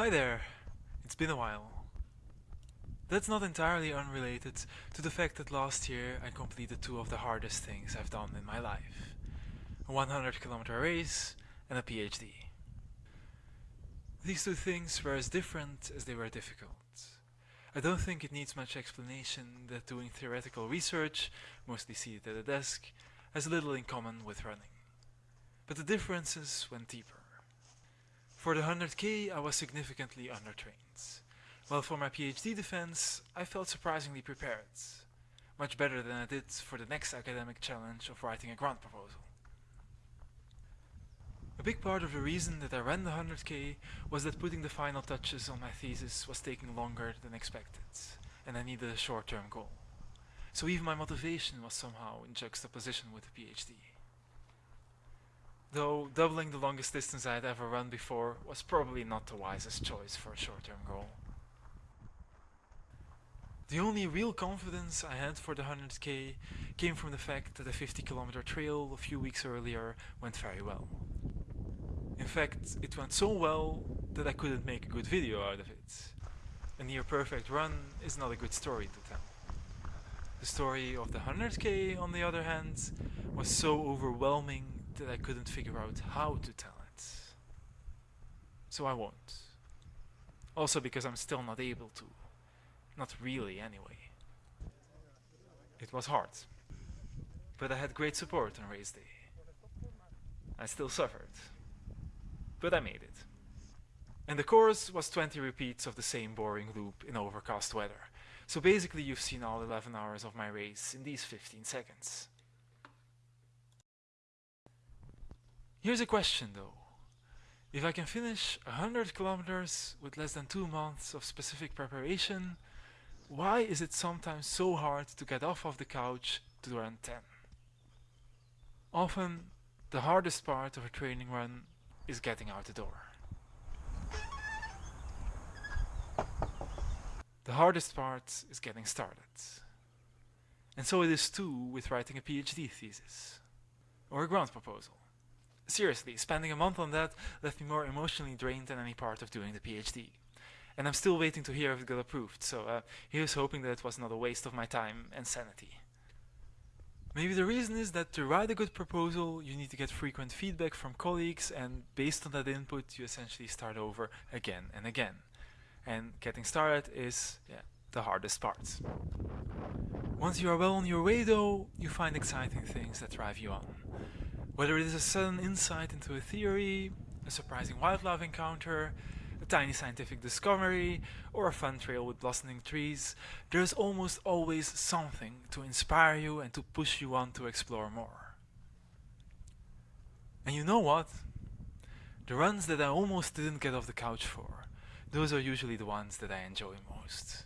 Hi there! It's been a while. That's not entirely unrelated to the fact that last year I completed two of the hardest things I've done in my life. A 100 kilometer race and a PhD. These two things were as different as they were difficult. I don't think it needs much explanation that doing theoretical research, mostly seated at a desk, has little in common with running. But the differences went deeper. For the 100k I was significantly undertrained, while for my PhD defense I felt surprisingly prepared, much better than I did for the next academic challenge of writing a grant proposal. A big part of the reason that I ran the 100k was that putting the final touches on my thesis was taking longer than expected, and I needed a short-term goal. So even my motivation was somehow in juxtaposition with the PhD. Though doubling the longest distance I had ever run before was probably not the wisest choice for a short-term goal. The only real confidence I had for the 100k came from the fact that the 50 kilometer trail a few weeks earlier went very well. In fact, it went so well that I couldn't make a good video out of it. A near perfect run is not a good story to tell. The story of the 100k, on the other hand, was so overwhelming that I couldn't figure out how to tell it. So I won't. Also because I'm still not able to. Not really anyway. It was hard. But I had great support on race day. I still suffered. But I made it. And the course was 20 repeats of the same boring loop in overcast weather. So basically you've seen all 11 hours of my race in these 15 seconds. Here's a question though. If I can finish 100 kilometers with less than 2 months of specific preparation, why is it sometimes so hard to get off of the couch to run 10? Often, the hardest part of a training run is getting out the door. The hardest part is getting started. And so it is too with writing a PhD thesis or a grant proposal. Seriously, spending a month on that left me more emotionally drained than any part of doing the PhD. And I'm still waiting to hear if it got approved, so uh, here's hoping that it was not a waste of my time and sanity. Maybe the reason is that to write a good proposal you need to get frequent feedback from colleagues and based on that input you essentially start over again and again. And getting started is yeah, the hardest part. Once you are well on your way though, you find exciting things that drive you on. Whether it is a sudden insight into a theory, a surprising wildlife encounter, a tiny scientific discovery, or a fun trail with blossoming trees, there is almost always something to inspire you and to push you on to explore more. And you know what? The runs that I almost didn't get off the couch for, those are usually the ones that I enjoy most.